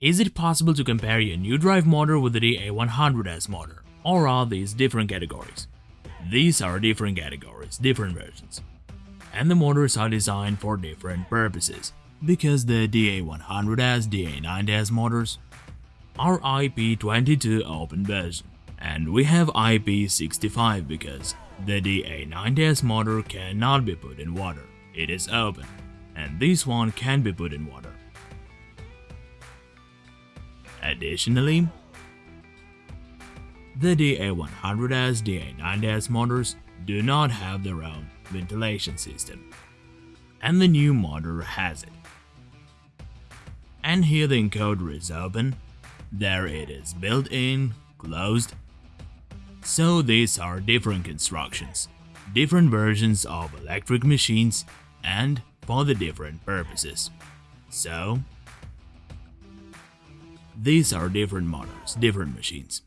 Is it possible to compare your new drive motor with the DA100S motor, or are these different categories? These are different categories, different versions. And the motors are designed for different purposes, because the DA100S, DA9S motors are IP22 open version, and we have IP65 because the DA9S motor cannot be put in water, it is open, and this one can be put in water. Additionally, the DA100S, DA9S motors do not have their own ventilation system, and the new motor has it. And here the encoder is open, there it is built in, closed. So these are different constructions, different versions of electric machines and for the different purposes. So, these are different models, different machines.